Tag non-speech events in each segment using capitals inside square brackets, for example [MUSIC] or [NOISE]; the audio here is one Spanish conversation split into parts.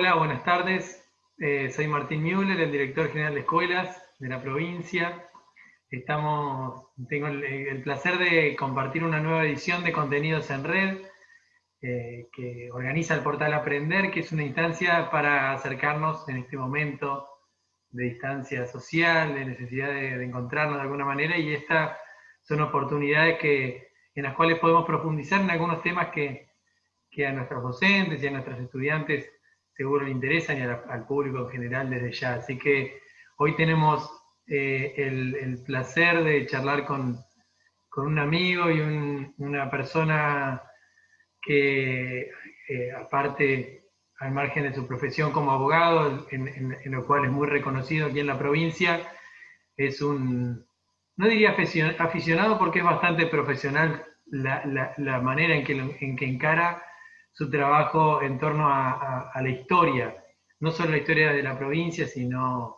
Hola, buenas tardes. Eh, soy Martín Müller, el director general de escuelas de la provincia. Estamos, tengo el, placer de compartir una nueva edición de contenidos en red eh, que organiza el portal Aprender, que es una instancia para acercarnos en este momento de distancia social, de necesidad de, encontrarnos de alguna manera, y estas son oportunidades que, en las cuales podemos profundizar en algunos temas que, que a nuestros docentes y a nuestros estudiantes seguro le interesan y al público en general desde ya. Así que hoy tenemos eh, el, placer de charlar con, un amigo y una persona que, eh, aparte, al margen de su profesión como abogado, en, lo cual es muy reconocido aquí en la provincia, es un, no diría aficionado porque es bastante profesional la, manera en que, en que encara su trabajo en torno a, la historia, no solo la historia de la provincia, sino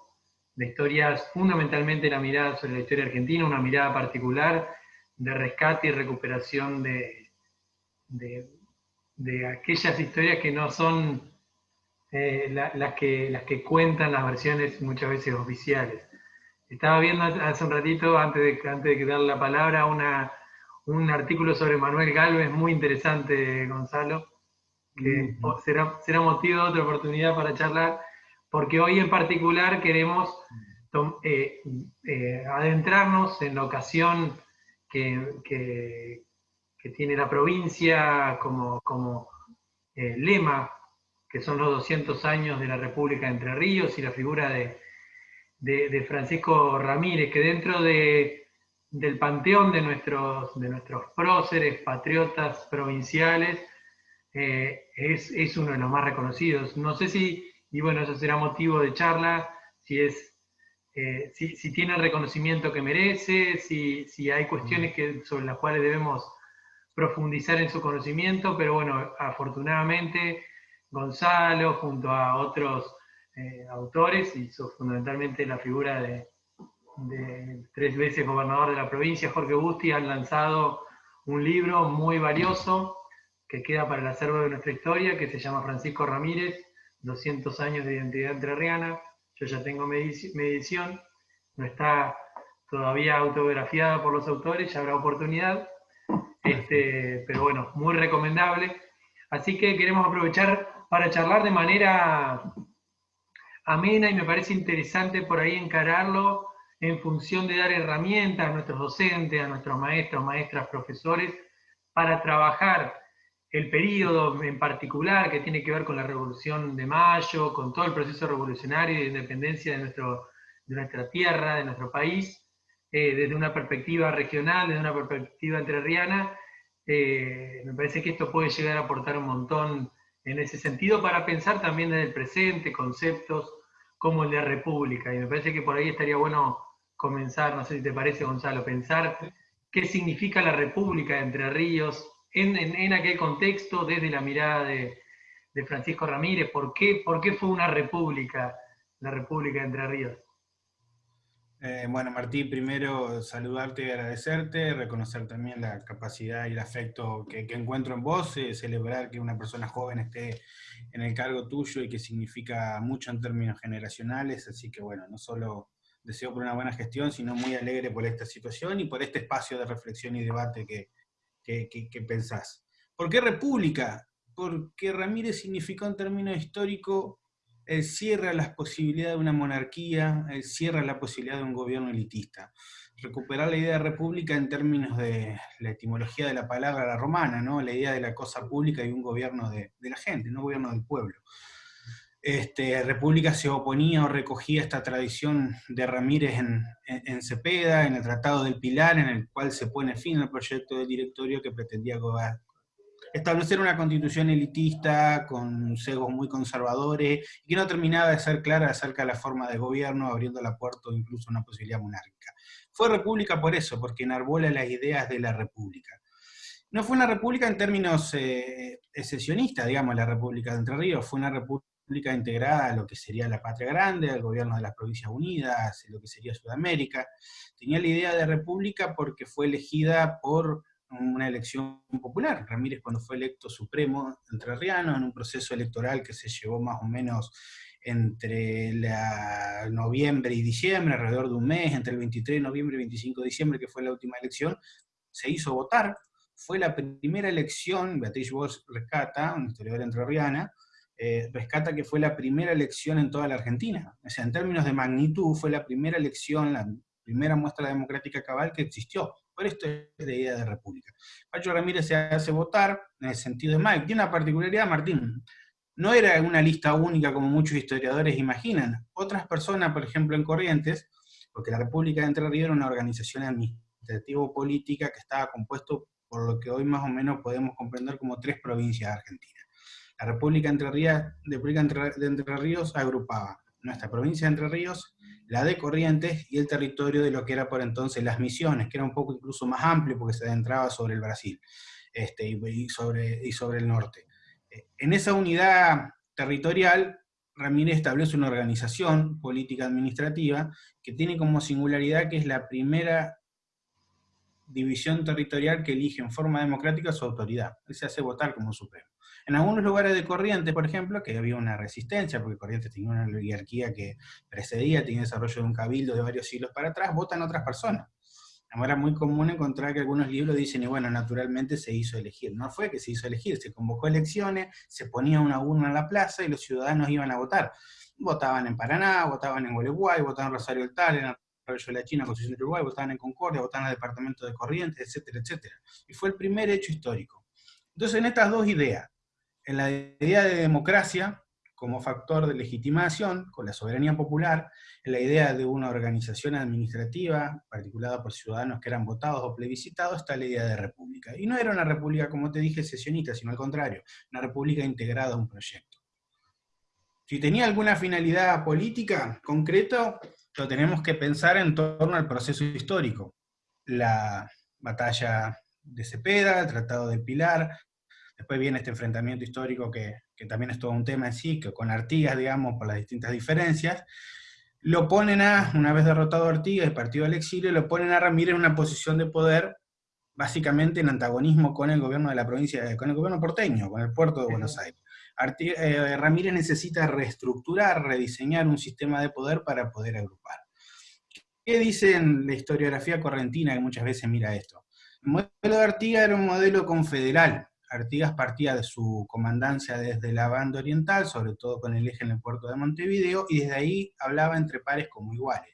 la historia, fundamentalmente la mirada sobre la historia argentina, una mirada particular de rescate y recuperación de, de, aquellas historias que no son eh, las, que, las que cuentan las versiones muchas veces oficiales. Estaba viendo hace un ratito, antes de, antes de darle la palabra, una, un artículo sobre Manuel Galvez muy interesante, Gonzalo, que será, será motivo de otra oportunidad para charlar, porque hoy en particular queremos eh, eh, adentrarnos en la ocasión que, que, tiene la provincia como, como eh, lema, que son los 200 años de la República de Entre Ríos y la figura de, de, Francisco Ramírez, que dentro de, del panteón de nuestros, de nuestros próceres, patriotas provinciales, eh, es, uno de los más reconocidos. No sé si, y bueno, eso será motivo de charla, si, es, eh, si, tiene el reconocimiento que merece, si, si hay cuestiones que, sobre las cuales debemos profundizar en su conocimiento, pero bueno, afortunadamente Gonzalo, junto a otros eh, autores, hizo fundamentalmente la figura de, de, tres veces gobernador de la provincia, Jorge Busti, han lanzado un libro muy valioso que queda para el acervo de nuestra historia, que se llama Francisco Ramírez, 200 años de identidad entrerriana. Yo ya tengo mi edición, no está todavía autografiada por los autores, ya habrá oportunidad, este, pero bueno, muy recomendable. Así que queremos aprovechar para charlar de manera amena y me parece interesante por ahí encararlo en función de dar herramientas a nuestros docentes, a nuestros maestros, maestras, profesores, para trabajar el periodo en particular que tiene que ver con la Revolución de Mayo, con todo el proceso revolucionario de independencia de, nuestro, de nuestra tierra, de nuestro país, eh, desde una perspectiva regional, desde una perspectiva entrerriana, eh, me parece que esto puede llegar a aportar un montón en ese sentido para pensar también desde el presente conceptos como el de república. Y me parece que por ahí estaría bueno comenzar, no sé si te parece Gonzalo, pensar qué significa la república de Entre Ríos, en, aquel contexto, desde la mirada de, Francisco Ramírez, ¿por qué, ¿por qué, fue una república, la República de Entre Ríos? Eh, bueno, Martín, primero saludarte y agradecerte, reconocer también la capacidad y el afecto que, encuentro en vos, eh, celebrar que una persona joven esté en el cargo tuyo y que significa mucho en términos generacionales, así que bueno, no solo deseo por una buena gestión, sino muy alegre por esta situación y por este espacio de reflexión y debate que, que, pensás. ¿Por qué república? Porque Ramírez significó en términos históricos el cierre a las posibilidades de una monarquía, el cierre a la posibilidad de un gobierno elitista. Recuperar la idea de república en términos de la etimología de la palabra la romana, ¿no? la idea de la cosa pública y un gobierno de, de la gente, no un gobierno del pueblo. Este, República se oponía o recogía esta tradición de Ramírez en, Cepeda, en el Tratado del Pilar, en el cual se pone fin al proyecto del directorio que pretendía establecer una constitución elitista con sesgos muy conservadores y que no terminaba de ser clara acerca de la forma de gobierno, abriendo la puerta incluso a una posibilidad monárquica. Fue república por eso, porque enarbola las ideas de la república. No fue una república en términos eh, secesionistas, digamos, la República de Entre Ríos, fue una república integrada a lo que sería la Patria Grande, al gobierno de las Provincias Unidas, lo que sería Sudamérica. Tenía la idea de república porque fue elegida por una elección popular. Ramírez cuando fue electo supremo entrerriano en un proceso electoral que se llevó más o menos entre la noviembre y diciembre, alrededor de un mes, entre el 23 de noviembre y 25 de diciembre, que fue la última elección, se hizo votar. Fue la primera elección, Beatriz Bosch rescata, una historiadora entrerriana, eh, rescata que fue la primera elección en toda la Argentina. O sea, en términos de magnitud, fue la primera elección, la primera muestra democrática cabal que existió. Por esto es de idea de república. Pacho Ramírez se hace votar en el sentido de Mike. Tiene una particularidad, Martín. No era una lista única como muchos historiadores imaginan. Otras personas, por ejemplo en Corrientes, porque la República de Entre Ríos era una organización administrativo-política que estaba compuesto por lo que hoy más o menos podemos comprender como tres provincias de Argentina. La República Entre Ríos, de Entre Ríos agrupaba nuestra provincia de Entre Ríos, la de Corrientes y el territorio de lo que era por entonces las Misiones, que era un poco incluso más amplio porque se adentraba sobre el Brasil este, y, sobre, y sobre el norte. En esa unidad territorial, Ramírez establece una organización política administrativa que tiene como singularidad que es la primera división territorial que elige en forma democrática su autoridad. Él se hace votar como supremo. En algunos lugares de Corrientes, por ejemplo, que había una resistencia, porque Corrientes tenía una oligarquía que precedía, tenía desarrollo de un cabildo de varios siglos para atrás, votan otras personas. Era muy común encontrar que algunos libros dicen, y bueno, naturalmente se hizo elegir. No fue que se hizo elegir, se convocó elecciones, se ponía una urna en la plaza y los ciudadanos iban a votar. Votaban en Paraná, votaban en Gualeguay, votaban en Rosario del Tal, en Arroyo de la China, Constitución de Uruguay, votaban en Concordia, votaban en el Departamento de Corrientes, etcétera, etcétera. Y fue el primer hecho histórico. Entonces, en estas dos ideas, en la idea de democracia como factor de legitimación con la soberanía popular, en la idea de una organización administrativa, particulada por ciudadanos que eran votados o plebiscitados, está la idea de república. Y no era una república, como te dije, sesionista, sino al contrario, una república integrada a un proyecto. Si tenía alguna finalidad política concreta, lo tenemos que pensar en torno al proceso histórico. La batalla de Cepeda, el Tratado del Pilar, Después viene este enfrentamiento histórico que, también es todo un tema en sí, que con Artigas, digamos, por las distintas diferencias, lo ponen a, una vez derrotado a Artigas y partido al exilio, lo ponen a Ramírez en una posición de poder básicamente en antagonismo con el gobierno de la provincia, con el gobierno porteño, con el puerto de Buenos Aires. Eh, Ramírez necesita reestructurar, rediseñar un sistema de poder para poder agrupar. ¿Qué dice en la historiografía correntina que muchas veces mira esto? El modelo de Artigas era un modelo confederal, Artigas partía de su comandancia desde la banda oriental, sobre todo con el eje en el puerto de Montevideo, y desde ahí hablaba entre pares como iguales.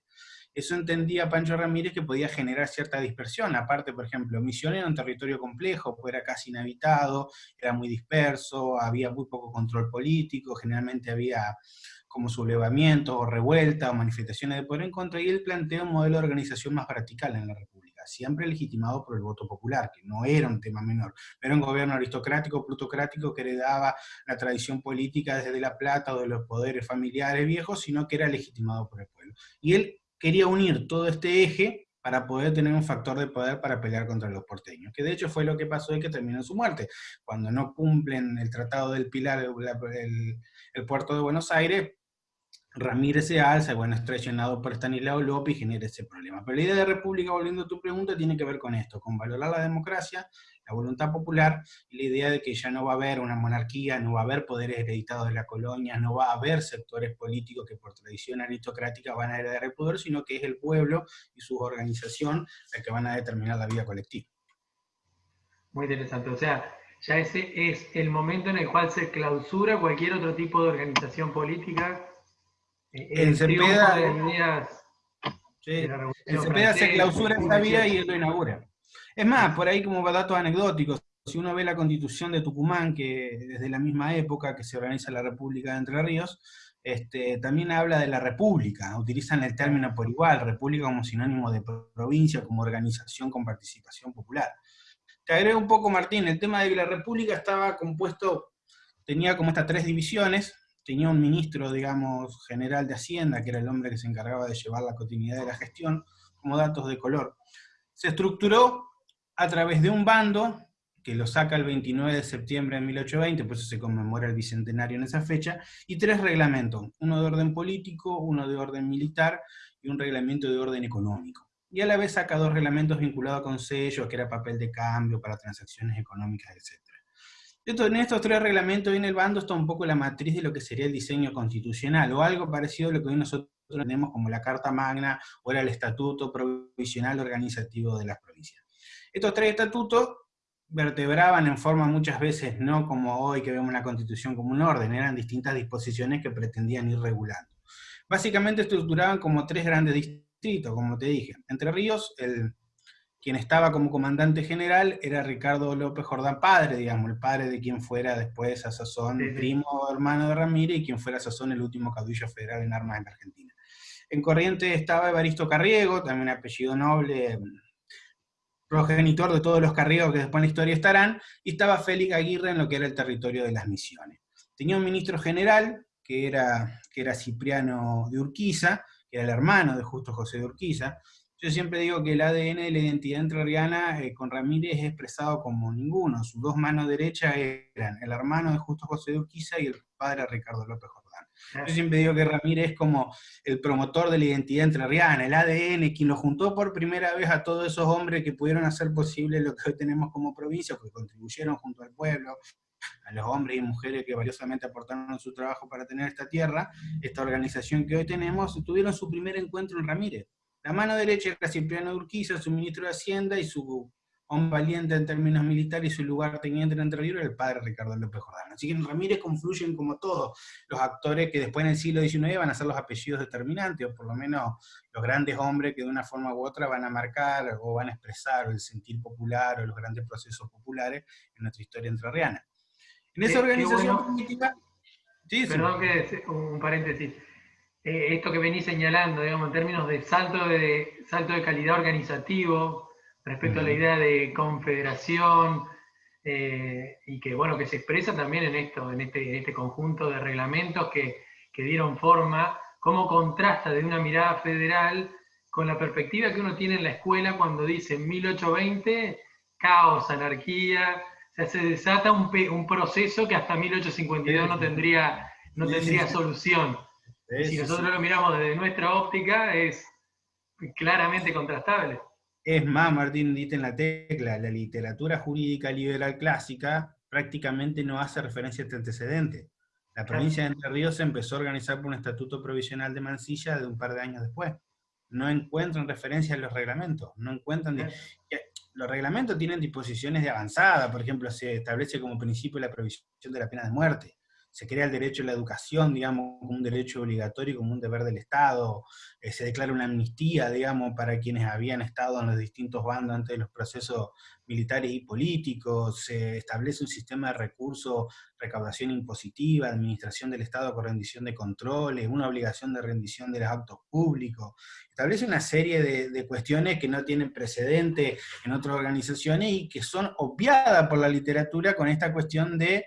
Eso entendía Pancho Ramírez que podía generar cierta dispersión. Aparte, por ejemplo, Misiones era un territorio complejo, pues era casi inhabitado, era muy disperso, había muy poco control político, generalmente había como sublevamientos o revueltas o manifestaciones de poder en contra, y él plantea un modelo de organización más vertical en la República siempre legitimado por el voto popular, que no era un tema menor. era un gobierno aristocrático, plutocrático, que heredaba la tradición política desde La Plata o de los poderes familiares viejos, sino que era legitimado por el pueblo. Y él quería unir todo este eje para poder tener un factor de poder para pelear contra los porteños, que de hecho fue lo que pasó y que terminó su muerte. Cuando no cumplen el Tratado del Pilar, el puerto de Buenos Aires, Ramírez se alza, bueno, es traicionado por Stanislao López y genera ese problema. Pero la idea de república, volviendo a tu pregunta, tiene que ver con esto, con valorar la democracia, la voluntad popular, y la idea de que ya no va a haber una monarquía, no va a haber poderes hereditados de la colonia, no va a haber sectores políticos que por tradición aristocrática van a heredar el poder, sino que es el pueblo y su organización la que van a determinar la vida colectiva. Muy interesante, o sea, ya ese es el momento en el cual se clausura cualquier otro tipo de organización política en Cepeda, se clausura esta vía y él lo inaugura. Es más, por ahí como datos anecdóticos, si uno ve la constitución de Tucumán, que desde la misma época que se organiza la República de Entre Ríos, este, también habla de la república, utilizan el término por igual, república como sinónimo de provincia, como organización con participación popular. Te agrego un poco, Martín, el tema de que la república estaba compuesto, tenía como estas tres divisiones, tenía un ministro, digamos, general de Hacienda, que era el hombre que se encargaba de llevar la continuidad de la gestión, como datos de color. Se estructuró a través de un bando, que lo saca el 29 de septiembre de 1820, por eso se conmemora el bicentenario en esa fecha, y tres reglamentos, uno de orden político, uno de orden militar y un reglamento de orden económico. y a la vez saca dos reglamentos vinculados con sellos, que era papel de cambio para transacciones económicas, etc. en estos tres reglamentos en el bando está un poco la matriz de lo que sería el diseño constitucional, o algo parecido a lo que hoy nosotros tenemos como la Carta Magna, o era el Estatuto Provisional Organizativo de las Provincias. Estos tres estatutos vertebraban en forma muchas veces, no como hoy que vemos la Constitución como un orden, eran distintas disposiciones que pretendían ir regulando. Básicamente estructuraban como tres grandes distritos, como te dije. Entre Ríos, el, quien estaba como comandante general era Ricardo López Jordán padre, digamos, el padre de quien fuera después a Sazón, primo hermano de Ramírez, y quien fuera a Sazón el último caudillo federal en armas en la Argentina. En Corriente estaba Evaristo Carriego, también apellido noble, progenitor de todos los carriegos que después en la historia estarán, y estaba Félix Aguirre en lo que era el territorio de las misiones. Tenía un ministro general, que era, que era Cipriano de Urquiza, que era el hermano de Justo José de Urquiza. Yo siempre digo que el ADN de la identidad entrerriana eh, con Ramírez es expresado como ninguno. Sus dos manos derechas eran el hermano de Justo José de Urquiza y el padre Ricardo López Jordán. Yo siempre digo que Ramírez es como el promotor de la identidad entrerriana, el ADN, quien lo juntó por primera vez a todos esos hombres que pudieron hacer posible lo que hoy tenemos como provincia, porque contribuyeron junto al pueblo, a los hombres y mujeres que valiosamente aportaron su trabajo para tener esta tierra, esta organización que hoy tenemos, tuvieron su primer encuentro en Ramírez. La mano derecha era Cipriano Urquiza, su ministro de Hacienda, y su un valiente en términos militares y su lugar teniente en Entre Ríos el padre Ricardo López Jordán. Así que en Ramírez confluyen como todos los actores que después en el siglo XIX van a ser los apellidos determinantes, o por lo menos los grandes hombres que de una forma u otra van a marcar o van a expresar el sentir popular o los grandes procesos populares en nuestra historia entrerriana. En esa organización primitiva... Perdón que un paréntesis. Eh, esto que venís señalando, digamos, en términos de salto de, salto de calidad organizativo, respecto a la idea de confederación eh, y que, bueno, que se expresa también en esto, en este, este conjunto de reglamentos que, dieron forma, cómo contrasta de una mirada federal con la perspectiva que uno tiene en la escuela cuando dice 1820, caos, anarquía, se desata un, un proceso que hasta 1852 no tendría, no tendría solución. Si nosotros lo miramos desde nuestra óptica, es claramente contrastable. Es más, Martín, dite en la tecla, la literatura jurídica liberal clásica prácticamente no hace referencia a este antecedente. La provincia de Entre Ríos se empezó a organizar por un estatuto provisional de Mansilla de un par de años después. No encuentran referencia en los reglamentos, no encuentran... Los reglamentos tienen disposiciones de avanzada, por ejemplo, se establece como principio la provisión de la pena de muerte se crea el derecho a la educación, digamos, como un derecho obligatorio, como un deber del Estado, eh, se declara una amnistía, digamos, para quienes habían estado en los distintos bandos antes de los procesos militares y políticos, se establece un sistema de recursos, recaudación impositiva, administración del Estado con rendición de controles, una obligación de rendición de los actos públicos, establece una serie de, de cuestiones que no tienen precedente en otras organizaciones y que son obviadas por la literatura con esta cuestión de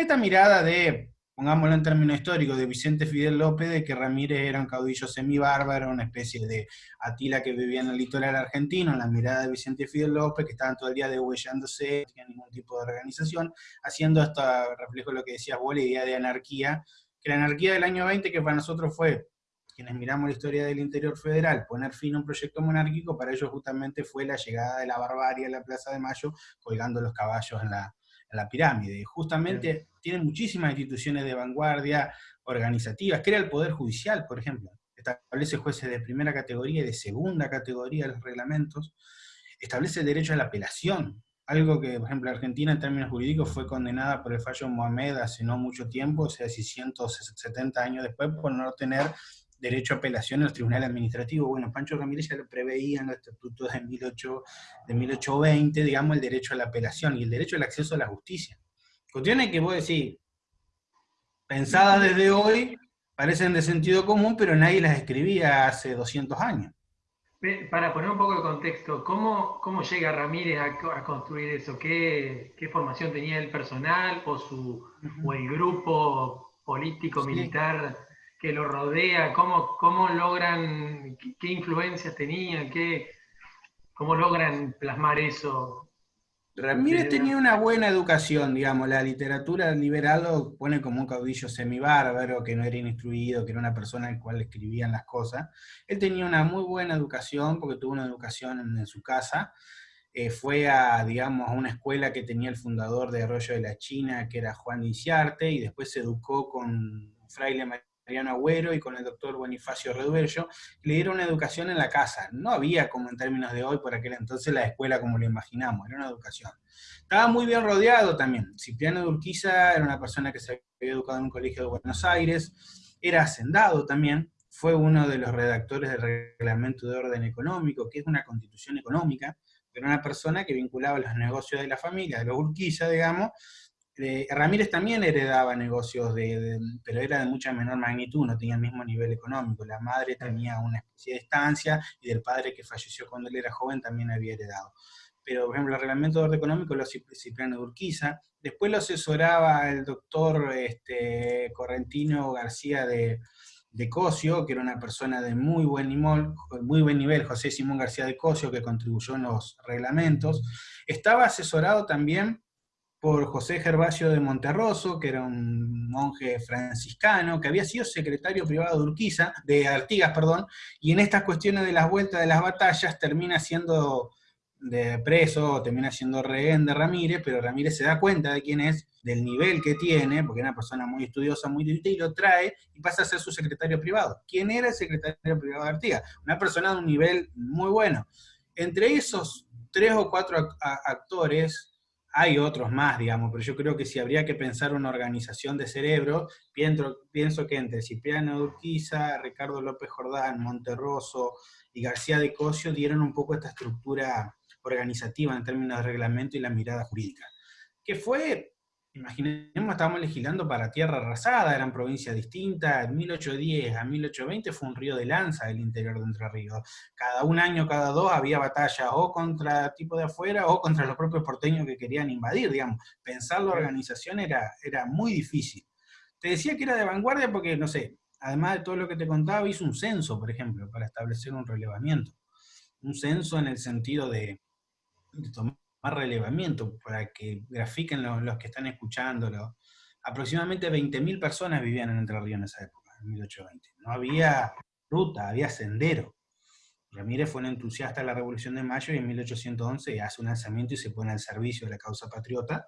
esta mirada de, pongámoslo en términos históricos, de Vicente Fidel López, de que Ramírez era un caudillo semibárbaro, una especie de Atila que vivía en el litoral argentino, en la mirada de Vicente Fidel López, que estaban todo el día degüellándose, no tenía ningún tipo de organización, haciendo esto reflejo lo que decías vos, la idea de anarquía, que la anarquía del año 20, que para nosotros fue quienes miramos la historia del interior federal, poner fin a un proyecto monárquico, para ellos justamente fue la llegada de la barbarie a la Plaza de Mayo, colgando los caballos en la, la pirámide. Justamente tiene muchísimas instituciones de vanguardia organizativas, crea el Poder Judicial, por ejemplo, establece jueces de primera categoría y de segunda categoría los reglamentos, establece el derecho a la apelación, algo que, por ejemplo, Argentina en términos jurídicos fue condenada por el fallo Mohamed hace no mucho tiempo, o sea, 170 años después, por no tener derecho a apelación en los tribunales administrativos. Bueno, Pancho Ramírez ya lo preveía en los estatutos de, 18, de 1820, digamos, el derecho a la apelación y el derecho al acceso a la justicia. Cuestiones que vos decís, pensadas desde hoy, parecen de sentido común, pero nadie las escribía hace 200 años. Para poner un poco de contexto, ¿cómo, cómo llega Ramírez a, construir eso? ¿Qué, ¿Qué, formación tenía el personal o, su, o el grupo político, militar que lo rodea, cómo, cómo logran, qué, influencias tenían, qué, cómo logran plasmar eso. Ramírez tenía una buena educación, digamos, la literatura liberal lo pone como un caudillo semibárbaro, que no era instruido, que era una persona al cual escribían las cosas. Él tenía una muy buena educación, porque tuvo una educación en, su casa, eh, fue a, digamos, a una escuela que tenía el fundador de Arroyo de la China, que era Juan Inciarte, y después se educó con Fraile Mariano Agüero y con el doctor Bonifacio Reduello, le dieron una educación en la casa. No había, como en términos de hoy, por aquel entonces, la escuela como lo imaginamos, era una educación. Estaba muy bien rodeado también. Cipriano de Urquiza era una persona que se había educado en un colegio de Buenos Aires, era hacendado también, fue uno de los redactores del Reglamento de Orden Económico, que es una constitución económica, era una persona que vinculaba los negocios de la familia, de los Urquiza, digamos, Ramírez también heredaba negocios, pero era de mucha menor magnitud, no tenía el mismo nivel económico. La madre tenía una especie de estancia y del padre que falleció cuando él era joven también había heredado. Pero, por ejemplo, el reglamento de orden económico lo hacía de Urquiza. Después lo asesoraba el doctor este, Correntino García de, de Cosio, que era una persona de muy buen, nivel, muy buen nivel, José Simón García de Cosio, que contribuyó en los reglamentos. Estaba asesorado también por José Gervasio de Monterroso, que era un monje franciscano, que había sido secretario privado de Urquiza, de Artigas, perdón, y en estas cuestiones de las vueltas de las batallas termina siendo de preso, termina siendo rehén de Ramírez, pero Ramírez se da cuenta de quién es, del nivel que tiene, porque era una persona muy estudiosa, muy dirigida, y lo trae y pasa a ser su secretario privado. ¿Quién era el secretario privado de Artigas? Una persona de un nivel muy bueno. Entre esos tres o cuatro actores, hay otros más, digamos, pero yo creo que si habría que pensar una organización de cerebro, pienso, que entre Cipriano Urquiza, Ricardo López Jordán, Monterroso y García de Cosio dieron un poco esta estructura organizativa en términos de reglamento y la mirada jurídica, que fue Imaginemos, estábamos legislando para tierra arrasada, eran provincias distintas, en 1810 a 1820 fue un río de lanza el interior de Entre Ríos. Cada un año, cada dos, había batalla o contra tipo de afuera o contra los propios porteños que querían invadir, digamos. Pensar la organización era, era muy difícil. Te decía que era de vanguardia porque, no sé, además de todo lo que te contaba, hizo un censo, por ejemplo, para establecer un relevamiento. Un censo en el sentido de, de tomar más relevamiento, para que grafiquen los, que están escuchándolo. Aproximadamente 20.000 personas vivían en Entre Ríos en esa época, en 1820. No había ruta, había sendero. Ramírez fue un entusiasta de la Revolución de Mayo y en 1811 hace un lanzamiento y se pone al servicio de la causa patriota,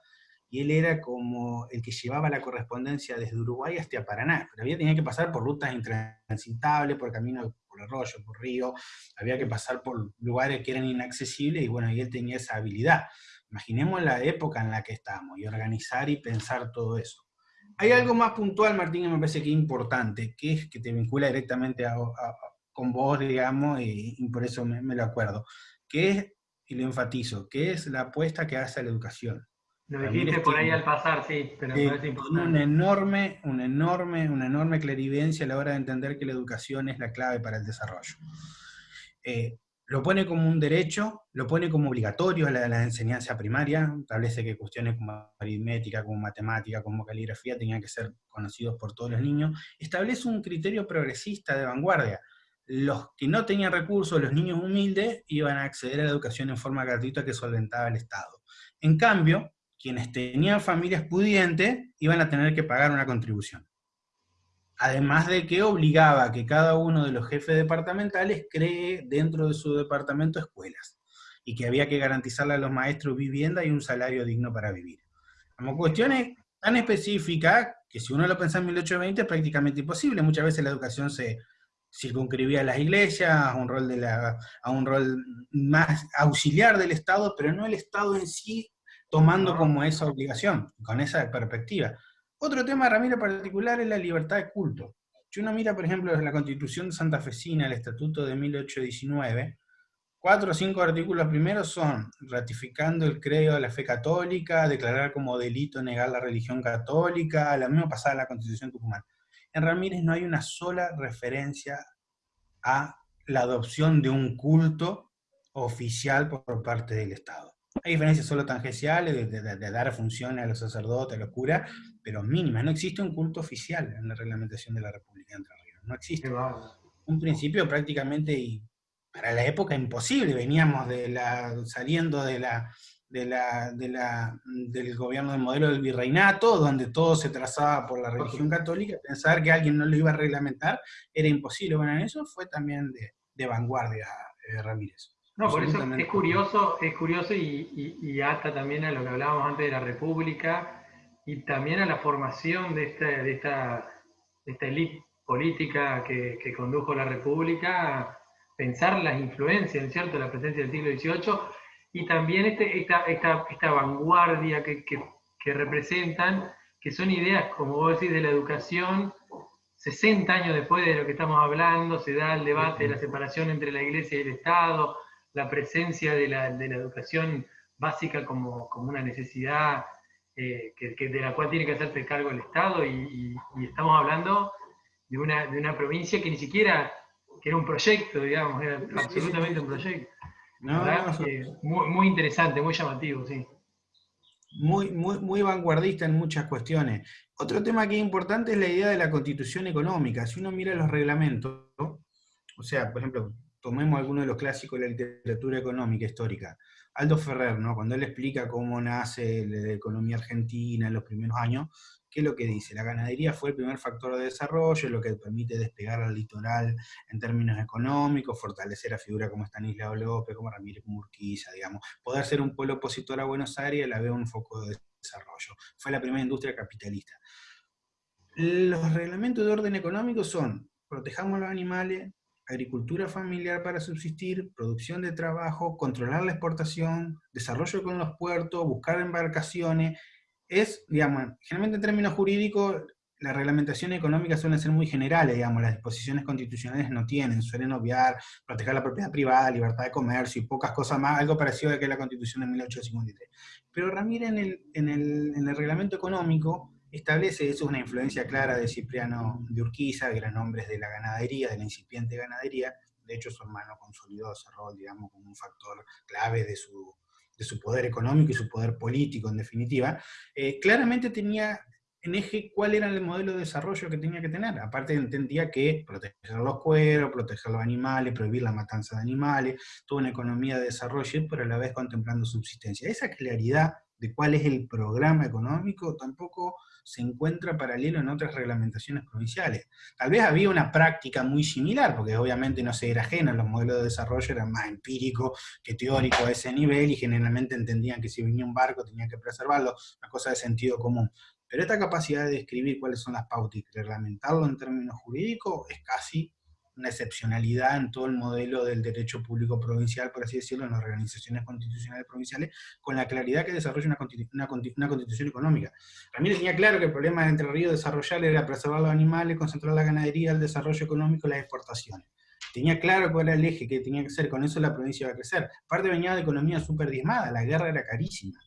y él era como el que llevaba la correspondencia desde Uruguay hasta Paraná, pero había tenía que pasar por rutas intransitables, por caminos por arroyo, por río, había que pasar por lugares que eran inaccesibles y bueno, y él tenía esa habilidad. Imaginemos la época en la que estamos y organizar y pensar todo eso. Hay algo más puntual, Martín, que me parece que es importante, que es que te vincula directamente con vos, digamos, y, por eso me, me, lo acuerdo, que es, y lo enfatizo, que es la apuesta que hace a la educación. Lo dijiste por ahí al pasar, sí, pero es importante. Una enorme, una enorme, una enorme clarividencia a la hora de entender que la educación es la clave para el desarrollo. Eh, lo pone como un derecho, lo pone como obligatorio a la, la, enseñanza primaria, establece que cuestiones como aritmética, como matemática, como caligrafía tenían que ser conocidos por todos los niños, establece un criterio progresista de vanguardia. Los que no tenían recursos, los niños humildes, iban a acceder a la educación en forma gratuita que solventaba el Estado. En cambio, quienes tenían familias pudientes iban a tener que pagar una contribución. Además de que obligaba a que cada uno de los jefes departamentales cree dentro de su departamento escuelas, y que había que garantizarle a los maestros vivienda y un salario digno para vivir. Como cuestiones tan específicas que si uno lo piensa en 1820 es prácticamente imposible. Muchas veces la educación se circunscribía a las iglesias, a un rol, de la, a un rol más auxiliar del Estado, pero no el Estado en sí tomando como esa obligación, con esa perspectiva. Otro tema, Ramiro, particular es la libertad de culto. Si uno mira, por ejemplo, la Constitución de Santa Fecina, el Estatuto de 1819, cuatro o cinco artículos primeros son ratificando el credo de la fe católica, declarar como delito negar la religión católica, la misma pasada en la Constitución Tucumán. En Ramírez no hay una sola referencia a la adopción de un culto oficial por parte del Estado. Hay diferencias solo tangenciales de, dar funciones a los sacerdotes, a los curas, pero mínimas. No existe un culto oficial en la reglamentación de la República de Entre Ríos. No existe. Un principio prácticamente, y para la época, imposible. Veníamos de la, saliendo de la, de la, del gobierno del modelo del virreinato, donde todo se trazaba por la religión católica, pensar que alguien no lo iba a reglamentar era imposible. Bueno, en eso fue también de, vanguardia eh, Ramírez. No, por eso es curioso, es curioso y, y, ata también a lo que hablábamos antes de la República y también a la formación de esta, de esta, esta élite política que, que, condujo la República, pensar las influencias, ¿cierto?, de la presencia del siglo XVIII y también este, esta, esta, esta vanguardia que, que, que representan, que son ideas, como vos decís, de la educación 60 años después de lo que estamos hablando, se da el debate de la separación entre la Iglesia y el Estado, la presencia de la, de la educación básica como, como una necesidad eh, que, de la cual tiene que hacerse cargo el Estado y, estamos hablando de una, de una, provincia que ni siquiera que era un proyecto, digamos, era absolutamente un proyecto. muy, muy, interesante, muy llamativo, sí. Muy, muy, muy vanguardista en muchas cuestiones. Otro tema que es importante es la idea de la constitución económica. Si uno mira los reglamentos, o sea, por ejemplo, tomemos alguno de los clásicos de la literatura económica histórica. Aldo Ferrer, ¿no? cuando él explica cómo nace la economía argentina en los primeros años, ¿qué es lo que dice? La ganadería fue el primer factor de desarrollo, lo que permite despegar al litoral en términos económicos, fortalecer a figuras como Stanislao López, como Ramírez Murquiza, digamos, poder ser un pueblo opositor a Buenos Aires, la veo un foco de desarrollo. Fue la primera industria capitalista. Los reglamentos de orden económico son, protejamos los animales, agricultura familiar para subsistir, producción de trabajo, controlar la exportación, desarrollo con los puertos, buscar embarcaciones. Es, digamos, generalmente en términos jurídicos, las reglamentaciones económicas suelen ser muy generales, digamos, las disposiciones constitucionales no tienen, suelen obviar, proteger la propiedad privada, libertad de comercio y pocas cosas más, algo parecido a que la constitución de 1853. Pero Ramírez en el, en el, en el reglamento económico establece, eso es una influencia clara de Cipriano de Urquiza, gran hombres de la ganadería, de la incipiente ganadería, de hecho su hermano consolidó ese rol, digamos, como un factor clave de su, de su poder económico y su poder político, en definitiva, eh, claramente tenía en eje cuál era el modelo de desarrollo que tenía que tener. Aparte entendía que proteger los cueros, proteger los animales, prohibir la matanza de animales, toda una economía de desarrollo, pero a la vez contemplando subsistencia. Esa claridad de cuál es el programa económico tampoco se encuentra paralelo en otras reglamentaciones provinciales. Tal vez había una práctica muy similar, porque obviamente no se era ajena, los modelos de desarrollo eran más empíricos que teóricos a ese nivel, y generalmente entendían que si venía un barco tenían que preservarlo, una cosa de sentido común. Pero esta capacidad de describir cuáles son las pautas y reglamentarlo en términos jurídicos es casi una excepcionalidad en todo el modelo del derecho público provincial, por así decirlo, en las organizaciones constitucionales provinciales, con la claridad que desarrolla una, una, constitución económica. Ramírez tenía claro que el problema de Entre Ríos desarrollar era preservar los animales, concentrar la ganadería, el desarrollo económico y las exportaciones. Tenía claro cuál era el eje que tenía que ser, con eso la provincia iba a crecer. Aparte venía de economía súper diezmada, la guerra era carísima.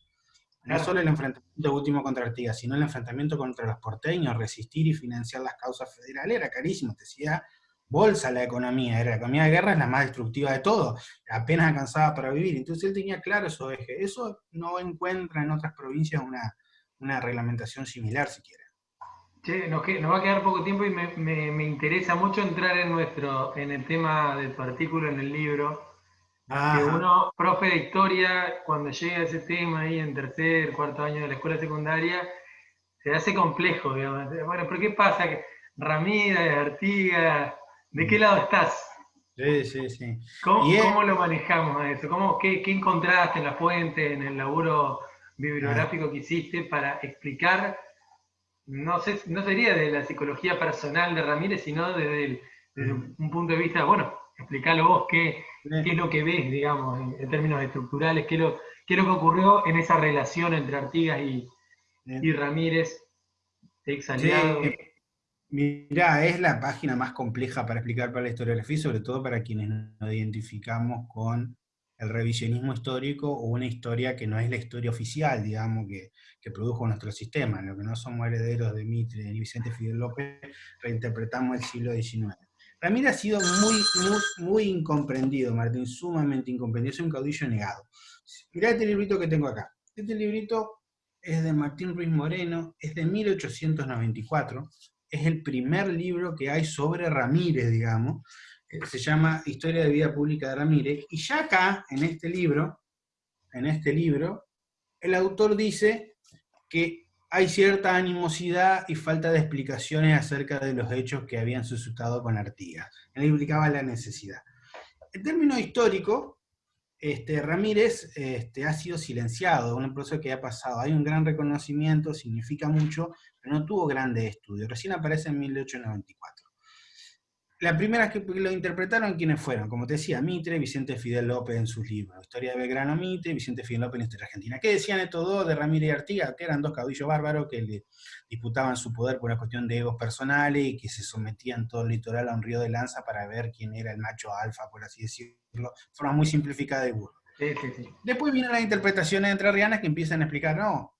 No solo el enfrentamiento último contra Artigas, sino el enfrentamiento contra los porteños, resistir y financiar las causas federales era carísimo. Te decía, bolsa la economía, era la economía de guerra es la más destructiva de todo, apenas alcanzaba para vivir, entonces él tenía claro eso eje. Eso no encuentra en otras provincias una, una reglamentación similar siquiera. Che, nos, va a quedar poco tiempo y me, me, interesa mucho entrar en nuestro, en el tema de tu artículo en el libro. Que uno, profe de historia, cuando llega a ese tema ahí en tercer, cuarto año de la escuela secundaria, se hace complejo, digamos. Bueno, ¿por qué pasa que Ramírez, Artigas, ¿De qué lado estás? Sí, sí, sí. ¿Cómo, lo manejamos a eso? ¿Cómo, qué, encontraste en la fuente, en el laburo bibliográfico ah. que hiciste para explicar, no, sé, no sería de la psicología personal de Ramírez, sino desde, mm. un punto de vista, bueno, explícalo vos, qué, qué es lo que ves, digamos, en, términos estructurales, qué, lo, qué es lo que ocurrió en esa relación entre Artigas y, y Ramírez, ex aliado. Mirá, es la página más compleja para explicar para la historiografía, sobre todo para quienes nos identificamos con el revisionismo histórico o una historia que no es la historia oficial, digamos, que, que produjo nuestro sistema, en lo que no somos herederos de Mitre y Vicente Fidel López, reinterpretamos el siglo XIX. Ramírez ha sido muy, muy, muy incomprendido, Martín, sumamente incomprendido, es un caudillo negado. Mirá este librito que tengo acá. Este librito es de Martín Ruiz Moreno, es de 1894, es el primer libro que hay sobre Ramírez, digamos, eh, se llama Historia de Vida Pública de Ramírez, y ya acá, en este libro, en este libro, el autor dice que hay cierta animosidad y falta de explicaciones acerca de los hechos que habían suscitado con Artigas. Él implicaba la necesidad. En términos históricos, este, Ramírez este, ha sido silenciado, un proceso que ha pasado. Hay un gran reconocimiento, significa mucho, pero no tuvo grandes estudios. Recién aparece en 1894. La primera que lo interpretaron, ¿quiénes fueron? Como te decía, Mitre, Vicente Fidel López en sus libros. Historia de Belgrano Mitre, Vicente Fidel López en Historia Argentina. ¿Qué decían estos dos de Ramírez y Artigas? Que eran dos caudillos bárbaros que le disputaban su poder por una cuestión de egos personales y que se sometían todo el litoral a un río de lanza para ver quién era el macho alfa, por así decirlo. De forma muy simplificada de burro. Después vienen las interpretaciones entrerrianas que empiezan a explicar, no,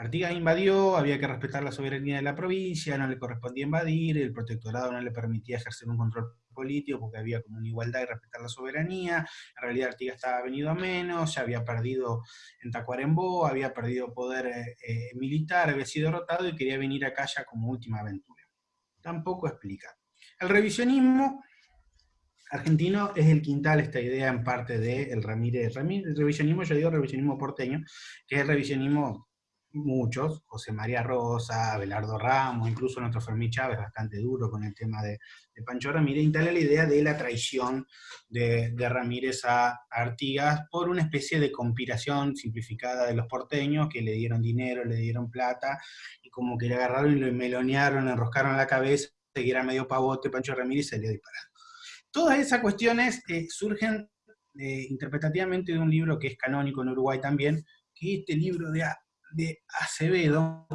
Artigas invadió, había que respetar la soberanía de la provincia, no le correspondía invadir, el protectorado no le permitía ejercer un control político porque había como una igualdad y respetar la soberanía, en realidad Artigas estaba venido a menos, ya había perdido en Tacuarembó, había perdido poder eh, eh, militar, había sido derrotado y quería venir acá ya como última aventura. Tampoco explica. El revisionismo argentino es el quintal, esta idea en parte de el Ramírez. El revisionismo, yo digo revisionismo porteño, que es el revisionismo muchos, José María Rosa, Abelardo Ramos, incluso nuestro Fermín Chávez, bastante duro con el tema de, Pancho Ramírez, instala la idea de la traición de, Ramírez a Artigas por una especie de conspiración simplificada de los porteños que le dieron dinero, le dieron plata, y como que le agarraron y lo melonearon, enroscaron la cabeza, que era medio pavote, Pancho Ramírez se le disparado. Todas esas cuestiones eh, surgen eh, interpretativamente de un libro que es canónico en Uruguay también, que es este libro de de Acevedo,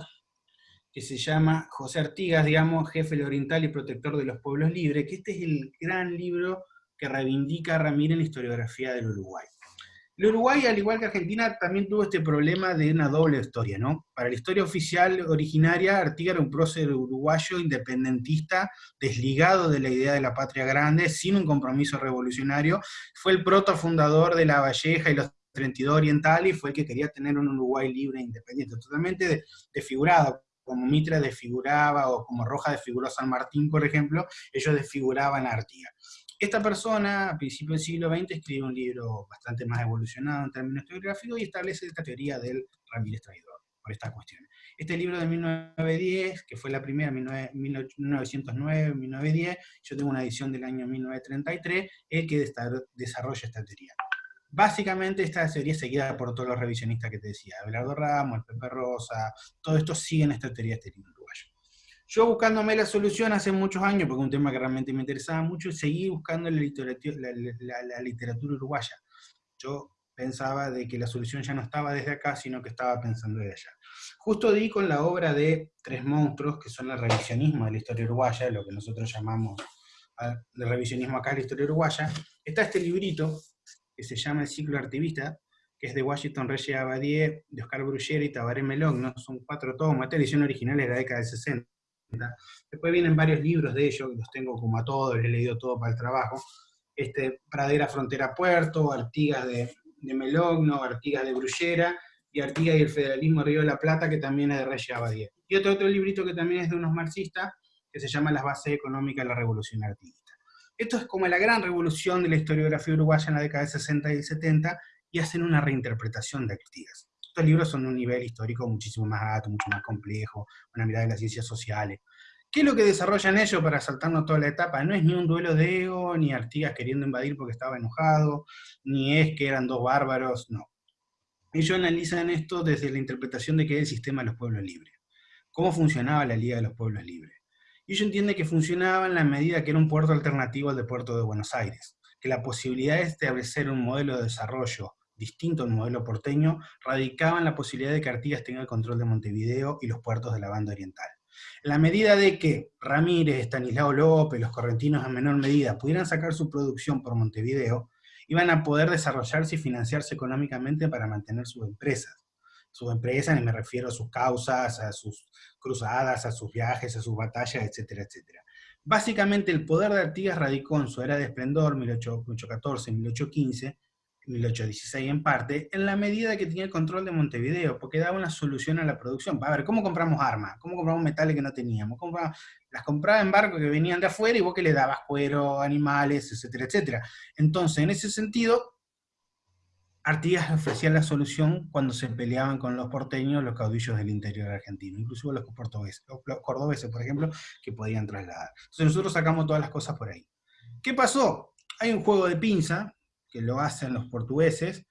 que se llama José Artigas, digamos, jefe oriental y protector de los pueblos libres, que este es el gran libro que reivindica a Ramírez en la historiografía del Uruguay. El Uruguay, al igual que Argentina, también tuvo este problema de una doble historia, ¿no? Para la historia oficial originaria, Artigas era un prócer uruguayo independentista, desligado de la idea de la patria grande, sin un compromiso revolucionario. Fue el protofundador de La Valleja y los 32 Oriental y fue el que quería tener un Uruguay libre e independiente, totalmente desfigurado, como Mitre desfiguraba o como Roja desfiguró San Martín, por ejemplo, ellos desfiguraban a Artigas. Esta persona, a principios del siglo XX, escribe un libro bastante más evolucionado en términos historiográficos y establece esta teoría del Ramírez Traidor, por estas cuestiones. Este libro de 1910, que fue la primera, 1909-1910, yo tengo una edición del año 1933, es el que desarrolla esta teoría. Básicamente esta teoría es seguida por todos los revisionistas que te decía, Abelardo Ramos, el Pepe Rosa, todo esto siguen esta teoría este libro uruguayo. Yo buscándome la solución hace muchos años, porque es un tema que realmente me interesaba mucho, seguí buscando la literatura, la, literatura uruguaya. Yo pensaba de que la solución ya no estaba desde acá, sino que estaba pensando desde allá. Justo di con la obra de Tres Monstruos, que son el revisionismo de la historia uruguaya, lo que nosotros llamamos el revisionismo acá de la historia uruguaya, está este librito, que se llama El ciclo artivista, que es de Washington Reyes Abadie, de Oscar Bruguera y Tabaré Melón, son cuatro tomos, esta edición original es de la década del 60. Después vienen varios libros de ellos, los tengo como a todos, les he leído todo para el trabajo. Este, Pradera Frontera Puerto, Artigas de, de Melogno, Artigas de Brullera, y Artigas y el Federalismo Río de la Plata, que también es de Reyes Abadie. Y otro, otro librito que también es de unos marxistas, que se llama Las bases económicas de la revolución artística. Esto es como la gran revolución de la historiografía uruguaya en la década de 60 y 70, y hacen una reinterpretación de Artigas. Estos libros son de un nivel histórico muchísimo más alto, mucho más complejo, una mirada de las ciencias sociales. ¿Qué es lo que desarrollan ellos para saltarnos toda la etapa? No es ni un duelo de ego, ni Artigas queriendo invadir porque estaba enojado, ni es que eran dos bárbaros, no. Ellos analizan esto desde la interpretación de qué es el sistema de los pueblos libres. ¿Cómo funcionaba la Liga de los Pueblos Libres? Y ello entiende que funcionaba en la medida que era un puerto alternativo al de Puerto de Buenos Aires, que la posibilidad de establecer un modelo de desarrollo distinto al modelo porteño radicaba en la posibilidad de que Artigas tenga el control de Montevideo y los puertos de la banda oriental. En la medida de que Ramírez, Estanislao López, los correntinos en menor medida pudieran sacar su producción por Montevideo, iban a poder desarrollarse y financiarse económicamente para mantener sus empresas sus empresas, y me refiero a sus causas, a sus cruzadas, a sus viajes, a sus batallas, etcétera, etcétera. Básicamente el poder de Artigas radicó en su era de esplendor, 1814, 1815, 1816 en parte, en la medida que tenía el control de Montevideo, porque daba una solución a la producción. A ver, ¿cómo compramos armas? ¿Cómo compramos metales que no teníamos? las compraba en barcos que venían de afuera y vos que le dabas cuero, animales, etcétera, etcétera. Entonces, en ese sentido, Artigas ofrecía la solución cuando se peleaban con los porteños los caudillos del interior argentino, incluso los portugueses, los cordobeses, por ejemplo, que podían trasladar. Entonces nosotros sacamos todas las cosas por ahí. ¿Qué pasó? Hay un juego de pinza, que lo hacen los portugueses,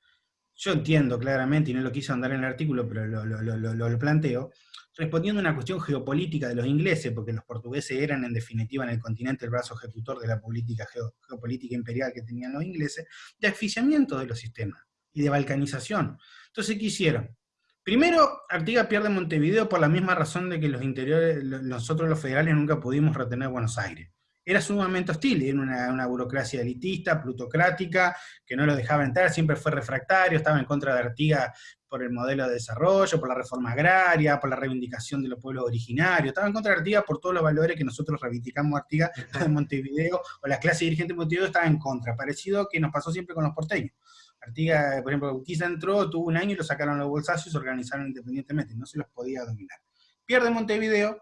yo entiendo claramente, y no lo quise andar en el artículo, pero lo, lo, planteo, respondiendo a una cuestión geopolítica de los ingleses, porque los portugueses eran en definitiva en el continente el brazo ejecutor de la política geopolítica imperial que tenían los ingleses, de asfixiamiento de los sistemas y de balcanización. Entonces, ¿qué hicieron? Primero, Artigas pierde Montevideo por la misma razón de que los interiores, nosotros los federales nunca pudimos retener Buenos Aires. Era sumamente hostil, era una, burocracia elitista, plutocrática, que no lo dejaba entrar, siempre fue refractario, estaba en contra de Artigas por el modelo de desarrollo, por la reforma agraria, por la reivindicación de los pueblos originarios, estaba en contra de Artigas por todos los valores que nosotros reivindicamos Artigas en [LAUGHS] Montevideo, o la clase dirigente de Montevideo estaba en contra, parecido que nos pasó siempre con los porteños. Artigas, por ejemplo, Urquiza entró, tuvo un año y lo sacaron los bolsazos y se organizaron independientemente, no se los podía dominar. Pierde Montevideo,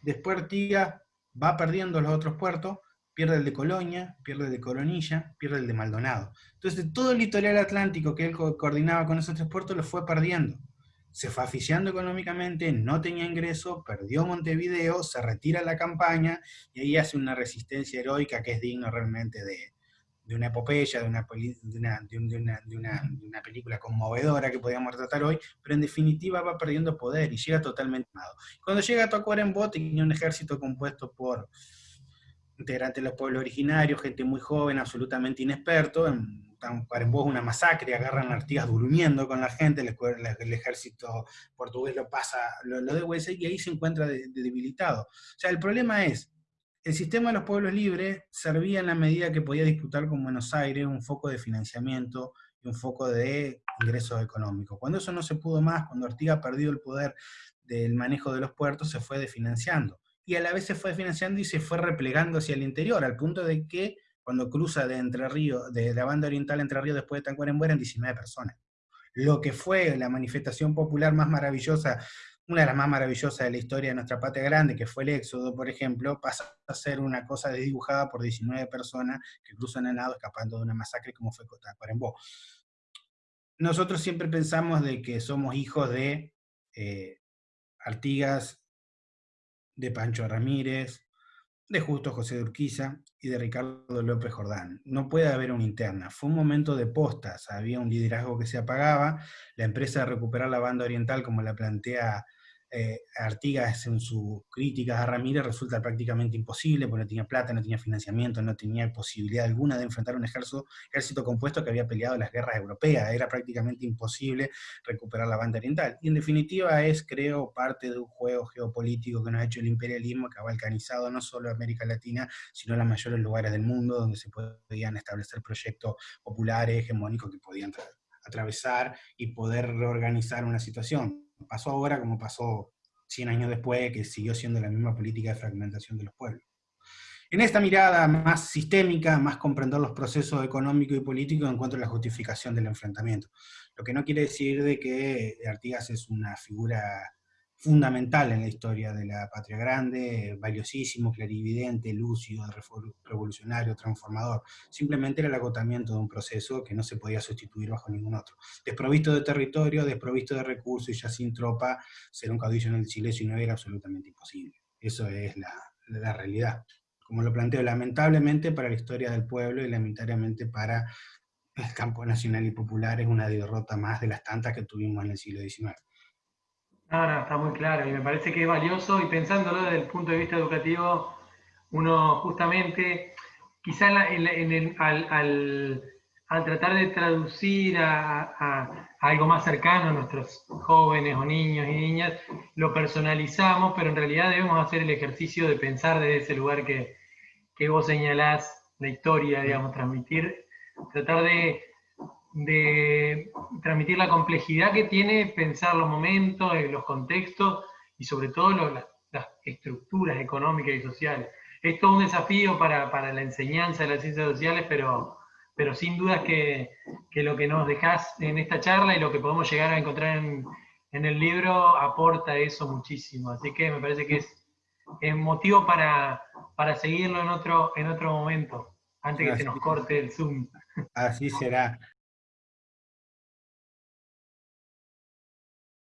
después Artigas va perdiendo los otros puertos, pierde el de Colonia, pierde el de Coronilla, pierde el de Maldonado. Entonces todo el litoral atlántico que él coordinaba con esos tres puertos lo fue perdiendo. Se fue aficiando económicamente, no tenía ingreso, perdió Montevideo, se retira la campaña y ahí hace una resistencia heroica que es digno realmente de, de una epopeya, de una, de, una, película conmovedora que podíamos tratar hoy, pero en definitiva va perdiendo poder y llega totalmente armado. Cuando llega a Tacuarembó tenía un ejército compuesto por integrantes de los pueblos originarios, gente muy joven, absolutamente inexperto, en Tacuarembó es una masacre, agarran Artigas durmiendo con la gente, el, ejército portugués lo pasa, lo, lo y ahí se encuentra debilitado. O sea, el problema es, el sistema de los pueblos libres servía en la medida que podía disputar con Buenos Aires un foco de financiamiento y un foco de ingresos económicos. Cuando eso no se pudo más, cuando Artigas perdió el poder del manejo de los puertos, se fue desfinanciando. Y a la vez se fue desfinanciando y se fue replegando hacia el interior, al punto de que cuando cruza de Entre Ríos, de la banda oriental Entre Ríos después de Tacuarembó eran 19 personas. Lo que fue la manifestación popular más maravillosa una de las más maravillosas de la historia de nuestra patria grande, que fue el Éxodo, por ejemplo, pasa a ser una cosa desdibujada por 19 personas que cruzan el nado escapando de una masacre como fue Cotacuarembó. Nosotros siempre pensamos de que somos hijos de eh, Artigas, de Pancho Ramírez, de Justo José de Urquiza y de Ricardo López Jordán. No puede haber una interna. Fue un momento de postas, había un liderazgo que se apagaba, la empresa de recuperar la banda oriental, como la plantea eh, Artigas en sus críticas a Ramírez resulta prácticamente imposible, porque no tenía plata, no tenía financiamiento, no tenía posibilidad alguna de enfrentar un ejército, ejército compuesto que había peleado las guerras europeas, era prácticamente imposible recuperar la banda oriental. Y en definitiva es, creo, parte de un juego geopolítico que nos ha hecho el imperialismo, que ha balcanizado no solo América Latina, sino los mayores lugares del mundo donde se podían establecer proyectos populares, hegemónicos que podían atravesar y poder reorganizar una situación pasó ahora como pasó 100 años después, que siguió siendo la misma política de fragmentación de los pueblos. En esta mirada más sistémica, más comprender los procesos económicos y políticos, encuentro la justificación del enfrentamiento. Lo que no quiere decir de que Artigas es una figura fundamental en la historia de la patria grande, valiosísimo, clarividente, lúcido, revolucionario, transformador. Simplemente era el agotamiento de un proceso que no se podía sustituir bajo ningún otro. Desprovisto de territorio, desprovisto de recursos y ya sin tropa, ser un caudillo en el Chile no era absolutamente imposible. Eso es la, la realidad. Como lo planteo, lamentablemente para la historia del pueblo y lamentablemente para el campo nacional y popular es una derrota más de las tantas que tuvimos en el siglo XIX. No, está muy claro y me parece que es valioso y pensándolo desde el punto de vista educativo, uno justamente, quizá en al, tratar de traducir a, algo más cercano a nuestros jóvenes o niños y niñas, lo personalizamos, pero en realidad debemos hacer el ejercicio de pensar desde ese lugar que, que vos señalás, la historia, digamos, transmitir, tratar de de transmitir la complejidad que tiene pensar los momentos, eh, los contextos y sobre todo las estructuras económicas y sociales. Es todo un desafío para, la enseñanza de las ciencias sociales, pero, pero sin duda que, que, lo que nos dejás en esta charla y lo que podemos llegar a encontrar en, el libro aporta eso muchísimo. Así que me parece que es, es motivo para, para seguirlo en otro, en otro momento, antes que se nos corte el Zoom. Así será.